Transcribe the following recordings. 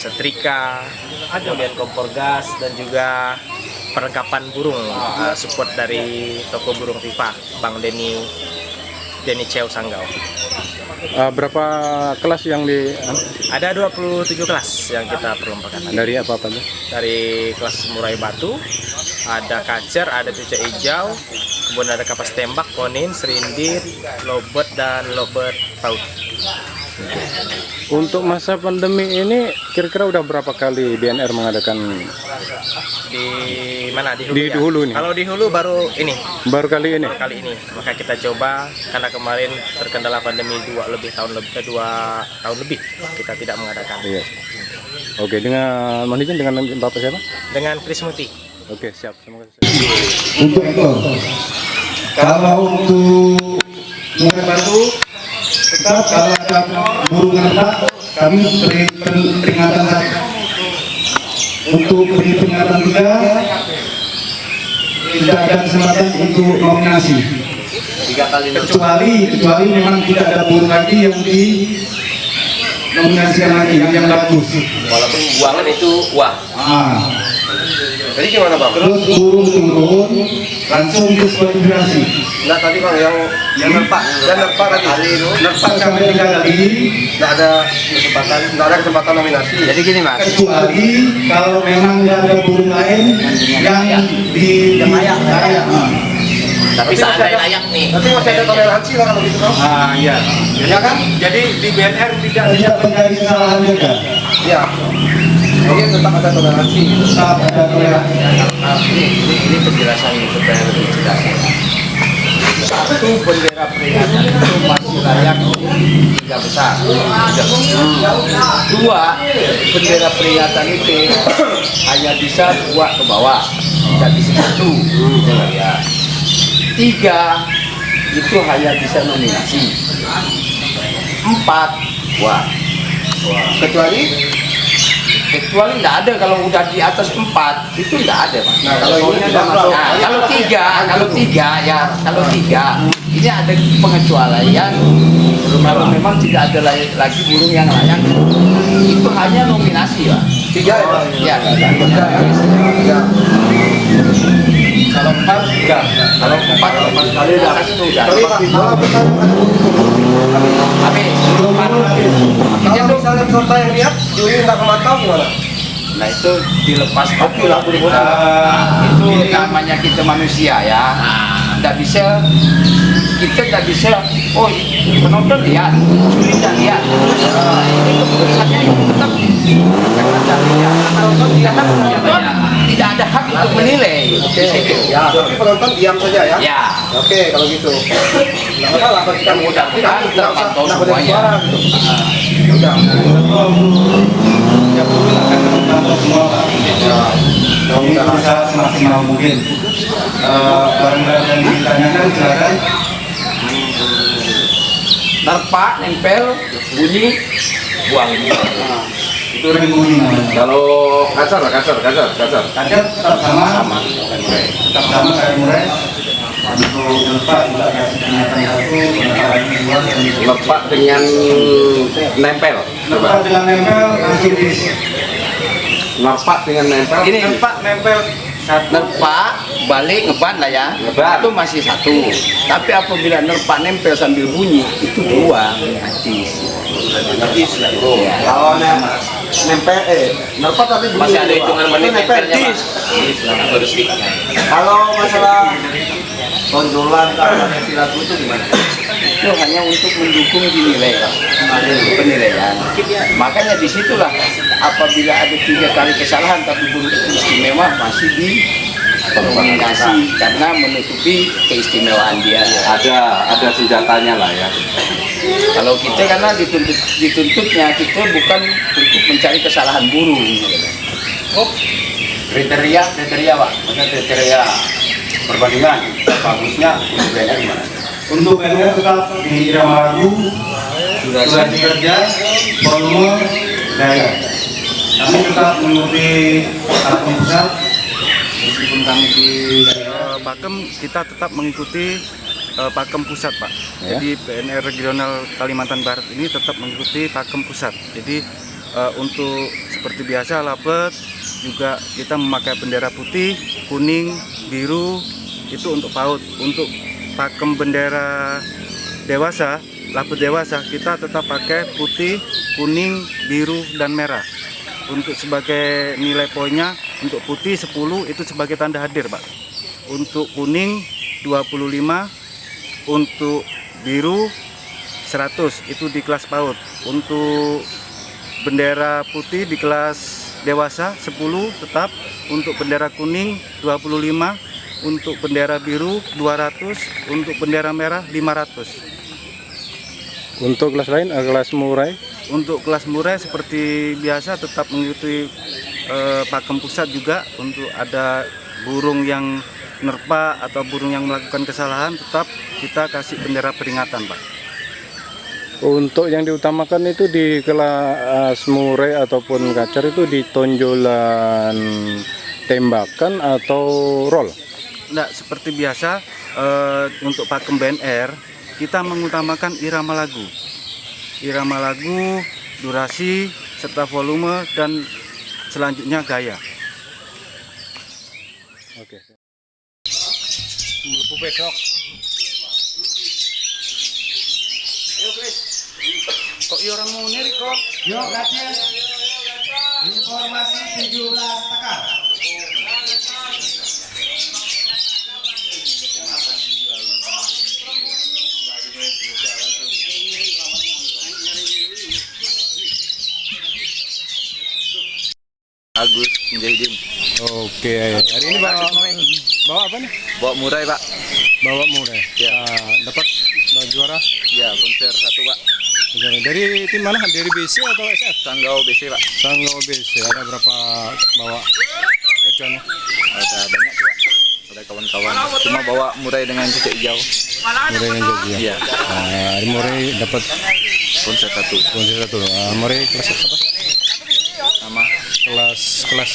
setrika, kemudian kompor gas dan juga perlengkapan burung uh, support dari toko burung Tifa Bang Denny Denny Cheo Sanggau. Eh, berapa kelas yang di Ada 27 kelas yang kita perlombaan. dari apa apa tuh? Dari kelas murai batu, ada kacer, ada cucak hijau, kemudian ada kapas tembak, konin, serindit, lobet dan lobet paut. Untuk masa pandemi ini kira-kira udah berapa kali BNR mengadakan Di mana di Hulu? Di ya? Hulu nih. Kalau di Hulu baru ini baru kali ini? kali ini maka kita coba karena kemarin terkendala pandemi dua lebih tahun lebih eh, dua tahun lebih kita tidak mengadakan Iya. Oke, dengan izin dengan Bapak siapa? dengan Kris Muti Oke, siap. Terima kasih. untuk ekor. Kalau untuk batu, tetap kalau ada burung ngerbak, kami beri peringatan. Untuk beri peringatan tiga, tidak ada kesempatan untuk nominasi. Kecuali kecuali memang tidak ada burung lagi yang di nominasikan lagi yang yang bagus. Walaupun buangan itu wah. Ah. Jadi gimana bang? Terus burung turun langsung diskualifikasi. Enggak tadi bang yang yang nerpak, yang nerpak tadi. Nerpak sampai tiga kali, nggak ada kesempatan, nggak ada kesempatan nominasi. Jadi gini mas. kecuali kalau memang nggak ada burung lain yang di yang layak layak Tapi seandainya layak nih. Tapi masih ada toleransi lah kalau gitu bang. ah iya Ya kan? Jadi di BNR tidak tidak menjadi kesalahan juga Ya. Jadi tetap ada toleransi. tetap ada toleransi ini, ini, ini penjelasan supaya lebih jelas. Satu bendera peringatan itu masih layak tiga besar. Dua bendera peringatan itu hanya bisa dua ke bawah, tidak bisa satu. Tiga itu hanya bisa nominasi. Empat, wah. Kecuali kecuali tidak ada kalau udah di atas empat itu tidak ada pak. Nah kalau ini ada masuk. Nah, kalau tiga, kalau tiga ya, kalau tiga ini ada pengecualian kalau memang tidak ada lagi, lagi burung yang layak itu hanya nominasi pak. Tiga ya? Ya, tiga. Kalau empat enggak. Kalau empat empat kali atas itu enggak. Habis. Kalau misalnya peserta yang lihat juri nggak kemantau gimana? Nah itu dilepas oke lah itu namanya kita manusia ya. Tidak bisa kita tidak bisa. Oh penonton lihat, juri tidak lihat. Nah, ini keputusannya itu tetap karena dari ya, penonton karena penonton tidak ada hak untuk menilai. Oke. Ya, tapi penonton diam saja ya. Ya. Oke kalau gitu. Nggak masalah kita mudah kita tidak usah tidak boleh suara gitu. Udah. ya burung akan membantu semua Pak. kami berusaha semaksimal mungkin barang-barang yang ditanyakan silakan Nerpa, nempel, bunyi, buang. itu ring bunyi namanya Kalau kasar, kasar, kasar, kasar. kaca tetap sama tetap sama kayak murai untuk lepak juga kasih peringatan satu peringatan dua dan Lepak dengan nempel. Lepak dengan nempel Lepak dengan nempel. Gini, lepak nempel nerpa, balik, ngeban lah ya. Ngeban. Itu masih satu. Tapi apabila nerpa nempel sambil bunyi, itu dua. Artis. Artis ya, bro. kalau nempel eh nerpa tapi bunyi Masih ada hitungan Itu menit nempel nempelnya, kalau masalah tonjolan keamanan silat itu gimana itu hanya untuk mendukung dinilai penilaian. Makanya di situlah apabila ada tiga kali kesalahan tapi burung itu istimewa masih di nominasi karena menutupi keistimewaan dia. Ada, ada senjatanya lah ya. kalau kita karena dituntut dituntutnya kita bukan untuk mencari kesalahan burung oh kriteria kriteria pak. Maksudnya kriteria perbandingan. Bagusnya untuk BNR gimana untuk BNR tetap di irama lagu durasi kerja volume daya kami tetap mengikuti pakem pusat meskipun kami di Eh, Pakem kita tetap mengikuti eh, Pakem Pusat, Pak. Ya. Jadi PNR Regional Kalimantan Barat ini tetap mengikuti Pakem Pusat. Jadi Eh, untuk seperti biasa lapet juga kita memakai bendera putih, kuning, biru itu untuk PAUD. Untuk pakem bendera dewasa, lapet dewasa kita tetap pakai putih, kuning, biru dan merah. Untuk sebagai nilai poinnya untuk putih 10 itu sebagai tanda hadir, Pak. Untuk kuning 25, untuk biru 100 itu di kelas PAUD. Untuk bendera putih di kelas dewasa 10 tetap untuk bendera kuning 25 untuk bendera biru 200 untuk bendera merah 500 Untuk kelas lain, eh, kelas murai, untuk kelas murah seperti biasa tetap mengikuti eh, pakem pusat juga. Untuk ada burung yang nerpa atau burung yang melakukan kesalahan tetap kita kasih bendera peringatan Pak. Untuk yang diutamakan itu di kelas murai ataupun kacar itu di tonjolan tembakan atau roll. Nggak, seperti biasa eh, untuk pakem BNR kita mengutamakan irama lagu. Irama lagu, durasi, serta volume dan selanjutnya gaya. Oke. Kok iya orang mau nih kok? Yuk. Informasi 17 takar. Mujahidin. Oke, hari ini bawa bawa apa nih? Bawa murai pak. Bawa murai. Ya. Ah, dapat juara. Ya konser satu pak. Dari tim mana? Dari BC atau SF? Sanggau BC pak. Sanggau BC. Ada berapa bawa gacuannya? Ada banyak sih pak. Ada kawan-kawan. Cuma bawa murai dengan cecek hijau. Murai yang jadi ya. Iya. Ah, hari murai dapat Konser satu. kunci satu. Ah, murai kelas apa? Kelas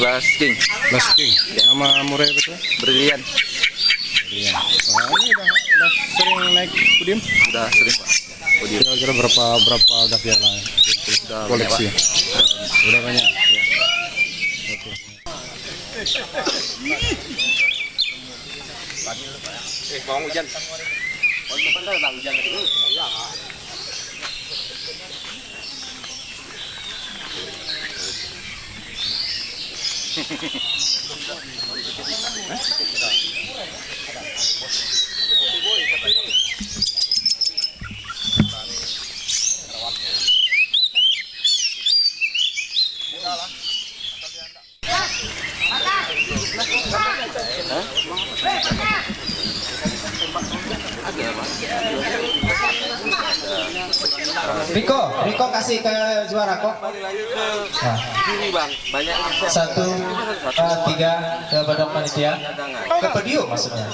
kelas King. kelas king. Nama murai betul? Brilian. Iya. Wah, ini udah, udah sering naik podium. Sudah sering pak. Podium. Kira-kira berapa berapa udah piala ya? Sudah banyak, koleksi? Pak. Udah banyak. Eh, mau hujan. え Riko, Riko kasih ke juara kok. Nah. Satu, eh, tiga ke badan panitia. Ke podium maksudnya.